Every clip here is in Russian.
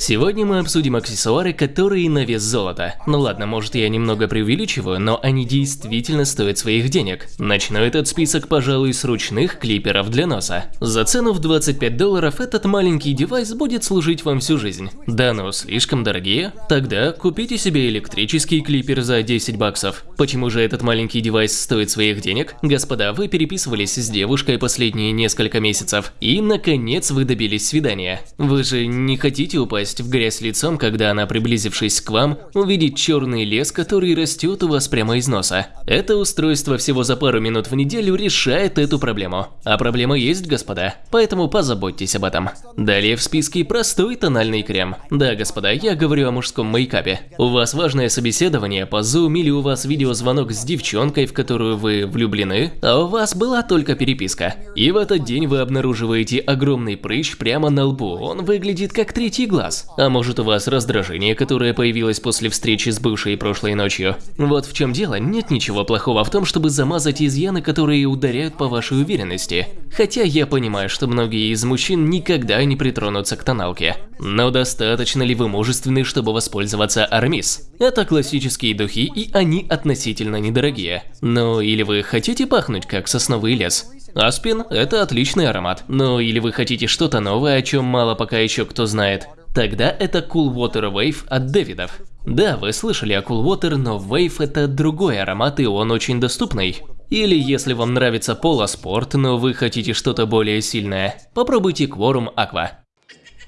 Сегодня мы обсудим аксессуары, которые на вес золота. Ну ладно, может я немного преувеличиваю, но они действительно стоят своих денег. Начну этот список, пожалуй, с ручных клиперов для носа. За цену в 25 долларов этот маленький девайс будет служить вам всю жизнь. Да ну, слишком дорогие? Тогда купите себе электрический клипер за 10 баксов. Почему же этот маленький девайс стоит своих денег? Господа, вы переписывались с девушкой последние несколько месяцев, и наконец вы добились свидания. Вы же не хотите упасть упасть в грязь лицом, когда она, приблизившись к вам, увидит черный лес, который растет у вас прямо из носа. Это устройство всего за пару минут в неделю решает эту проблему. А проблема есть, господа, поэтому позаботьтесь об этом. Далее в списке простой тональный крем. Да, господа, я говорю о мужском мейкапе. У вас важное собеседование по Zoom или у вас видеозвонок с девчонкой, в которую вы влюблены, а у вас была только переписка. И в этот день вы обнаруживаете огромный прыщ прямо на лбу, он выглядит как третий глаз. А может у вас раздражение, которое появилось после встречи с бывшей прошлой ночью? Вот в чем дело, нет ничего плохого в том, чтобы замазать изъяны, которые ударяют по вашей уверенности. Хотя я понимаю, что многие из мужчин никогда не притронутся к тоналке. Но достаточно ли вы мужественны, чтобы воспользоваться Армис? Это классические духи, и они относительно недорогие. Ну или вы хотите пахнуть как сосновый лес? Аспин – это отличный аромат. Ну или вы хотите что-то новое, о чем мало пока еще кто знает. Тогда это Cool Water Wave от Дэвидов. Да, вы слышали о Cool Water, но Wave это другой аромат и он очень доступный. Или если вам нравится полоспорт, но вы хотите что-то более сильное, попробуйте Quorum Aqua.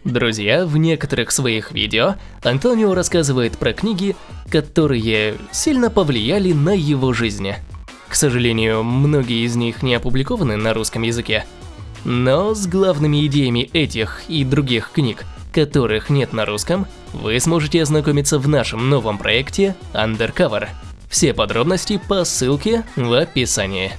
Друзья, в некоторых своих видео Антонио рассказывает про книги, которые сильно повлияли на его жизнь. К сожалению, многие из них не опубликованы на русском языке. Но с главными идеями этих и других книг которых нет на русском, вы сможете ознакомиться в нашем новом проекте Undercover. Все подробности по ссылке в описании.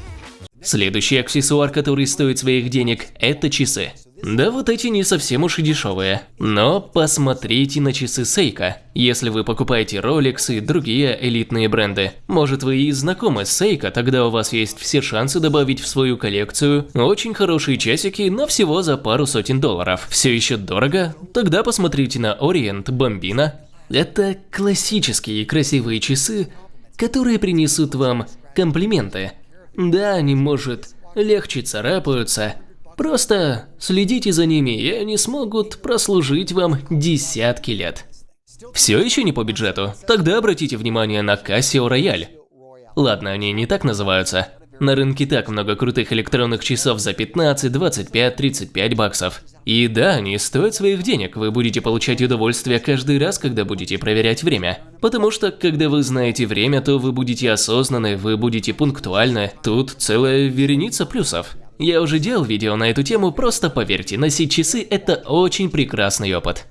Следующий аксессуар, который стоит своих денег, это часы. Да вот эти не совсем уж и дешевые. Но посмотрите на часы Seiko. Если вы покупаете Rolex и другие элитные бренды, может вы и знакомы с Seiko, тогда у вас есть все шансы добавить в свою коллекцию очень хорошие часики, но всего за пару сотен долларов. Все еще дорого? Тогда посмотрите на Orient Bambino. Это классические красивые часы, которые принесут вам комплименты. Да, они, может, легче царапаются, Просто следите за ними, и они смогут прослужить вам десятки лет. Все еще не по бюджету? Тогда обратите внимание на Casio Royale. Ладно, они не так называются. На рынке так много крутых электронных часов за 15, 25, 35 баксов. И да, они стоят своих денег, вы будете получать удовольствие каждый раз, когда будете проверять время. Потому что, когда вы знаете время, то вы будете осознанны, вы будете пунктуальны, тут целая вереница плюсов. Я уже делал видео на эту тему, просто поверьте, носить часы – это очень прекрасный опыт.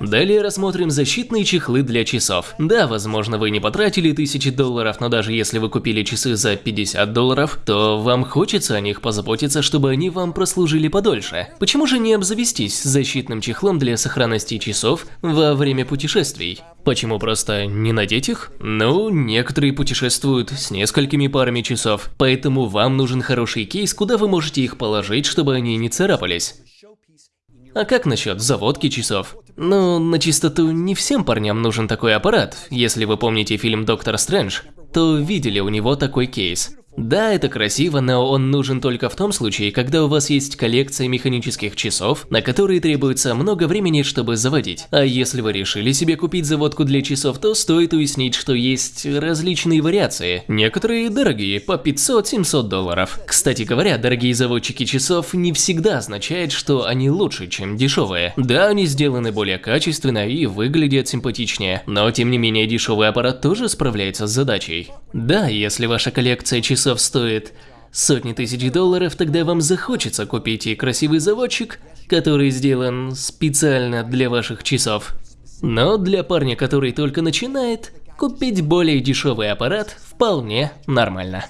Далее рассмотрим защитные чехлы для часов. Да, возможно вы не потратили тысячи долларов, но даже если вы купили часы за 50 долларов, то вам хочется о них позаботиться, чтобы они вам прослужили подольше. Почему же не обзавестись защитным чехлом для сохранности часов во время путешествий? Почему просто не надеть их? Ну, некоторые путешествуют с несколькими парами часов, поэтому вам нужен хороший кейс, куда вы можете их положить, чтобы они не царапались. А как насчет заводки часов? Ну, на чистоту, не всем парням нужен такой аппарат. Если вы помните фильм «Доктор Стрэндж», то видели у него такой кейс. Да, это красиво, но он нужен только в том случае, когда у вас есть коллекция механических часов, на которые требуется много времени, чтобы заводить. А если вы решили себе купить заводку для часов, то стоит уяснить, что есть различные вариации. Некоторые дорогие, по 500-700 долларов. Кстати говоря, дорогие заводчики часов не всегда означает, что они лучше, чем дешевые. Да, они сделаны более качественно и выглядят симпатичнее, но тем не менее дешевый аппарат тоже справляется с задачей. Да, если ваша коллекция часов часов стоит сотни тысяч долларов, тогда вам захочется купить и красивый заводчик, который сделан специально для ваших часов. Но для парня, который только начинает, купить более дешевый аппарат вполне нормально.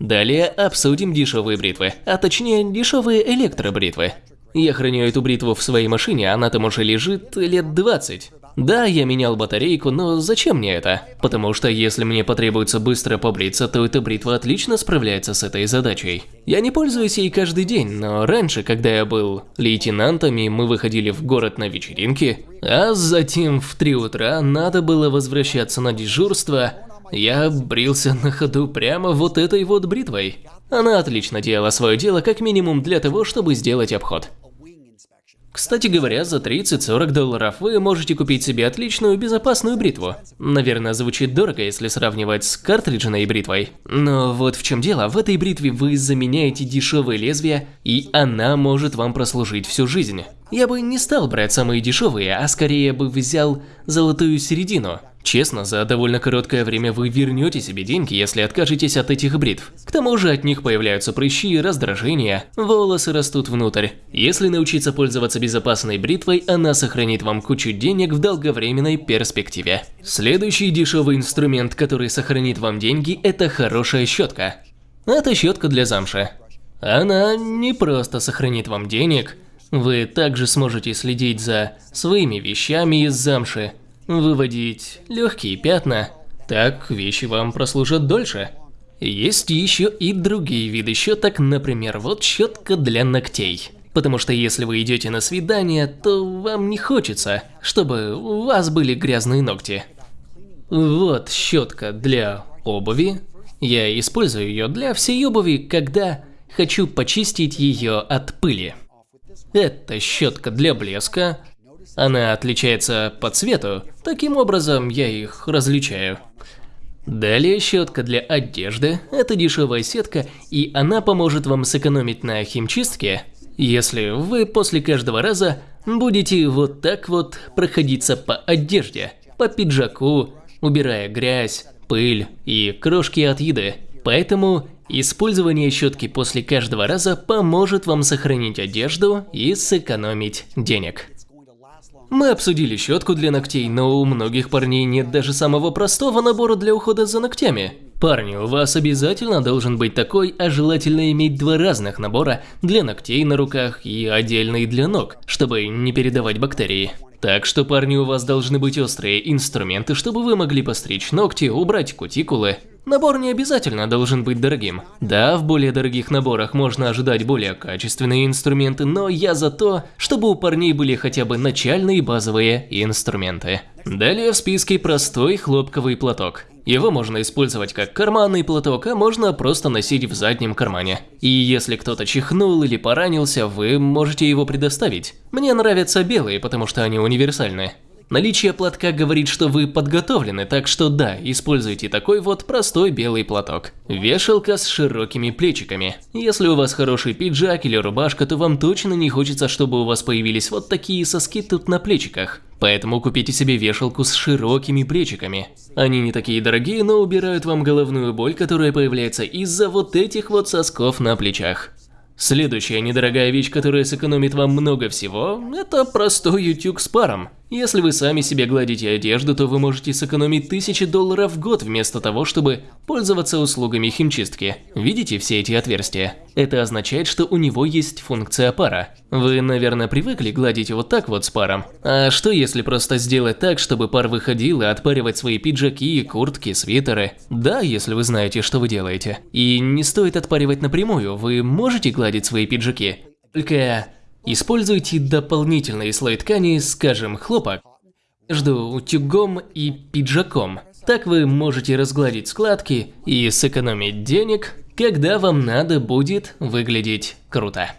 Далее обсудим дешевые бритвы, а точнее дешевые электробритвы. Я храню эту бритву в своей машине, она там уже лежит лет 20. Да, я менял батарейку, но зачем мне это? Потому что если мне потребуется быстро побриться, то эта бритва отлично справляется с этой задачей. Я не пользуюсь ей каждый день, но раньше, когда я был лейтенантом и мы выходили в город на вечеринки, а затем в 3 утра надо было возвращаться на дежурство, я брился на ходу прямо вот этой вот бритвой. Она отлично делала свое дело как минимум для того, чтобы сделать обход. Кстати говоря, за 30-40 долларов вы можете купить себе отличную безопасную бритву. Наверное, звучит дорого, если сравнивать с картриджной бритвой. Но вот в чем дело, в этой бритве вы заменяете дешевые лезвия, и она может вам прослужить всю жизнь. Я бы не стал брать самые дешевые, а скорее бы взял золотую середину. Честно, за довольно короткое время вы вернете себе деньги, если откажетесь от этих бритв. К тому же от них появляются прыщи, раздражения, волосы растут внутрь. Если научиться пользоваться безопасной бритвой, она сохранит вам кучу денег в долговременной перспективе. Следующий дешевый инструмент, который сохранит вам деньги, это хорошая щетка. Это щетка для замши. Она не просто сохранит вам денег, вы также сможете следить за своими вещами из замши, выводить легкие пятна, так вещи вам прослужат дольше. Есть еще и другие виды щеток, например, вот щетка для ногтей. Потому что если вы идете на свидание, то вам не хочется, чтобы у вас были грязные ногти. Вот щетка для обуви. Я использую ее для всей обуви, когда хочу почистить ее от пыли. Это щетка для блеска, она отличается по цвету, таким образом я их различаю. Далее щетка для одежды. Это дешевая сетка, и она поможет вам сэкономить на химчистке, если вы после каждого раза будете вот так вот проходиться по одежде, по пиджаку, убирая грязь, пыль и крошки от еды. Поэтому использование щетки после каждого раза поможет вам сохранить одежду и сэкономить денег. Мы обсудили щетку для ногтей, но у многих парней нет даже самого простого набора для ухода за ногтями. Парни, у вас обязательно должен быть такой, а желательно иметь два разных набора для ногтей на руках и отдельный для ног, чтобы не передавать бактерии. Так что, парни, у вас должны быть острые инструменты, чтобы вы могли постричь ногти, убрать кутикулы, Набор не обязательно должен быть дорогим. Да, в более дорогих наборах можно ожидать более качественные инструменты, но я за то, чтобы у парней были хотя бы начальные базовые инструменты. Далее в списке простой хлопковый платок. Его можно использовать как карманный платок, а можно просто носить в заднем кармане. И если кто-то чихнул или поранился, вы можете его предоставить. Мне нравятся белые, потому что они универсальны. Наличие платка говорит, что вы подготовлены, так что да, используйте такой вот простой белый платок. Вешалка с широкими плечиками. Если у вас хороший пиджак или рубашка, то вам точно не хочется, чтобы у вас появились вот такие соски тут на плечиках. Поэтому купите себе вешалку с широкими плечиками. Они не такие дорогие, но убирают вам головную боль, которая появляется из-за вот этих вот сосков на плечах. Следующая недорогая вещь, которая сэкономит вам много всего, это простой утюг с паром. Если вы сами себе гладите одежду, то вы можете сэкономить тысячи долларов в год вместо того, чтобы пользоваться услугами химчистки. Видите все эти отверстия? Это означает, что у него есть функция пара. Вы, наверное, привыкли гладить вот так вот с паром. А что если просто сделать так, чтобы пар выходил и отпаривать свои пиджаки, куртки, свитеры? Да, если вы знаете, что вы делаете. И не стоит отпаривать напрямую, вы можете гладить свои пиджаки. Только Используйте дополнительный слой ткани, скажем, хлопок, между утюгом и пиджаком. Так вы можете разгладить складки и сэкономить денег, когда вам надо будет выглядеть круто.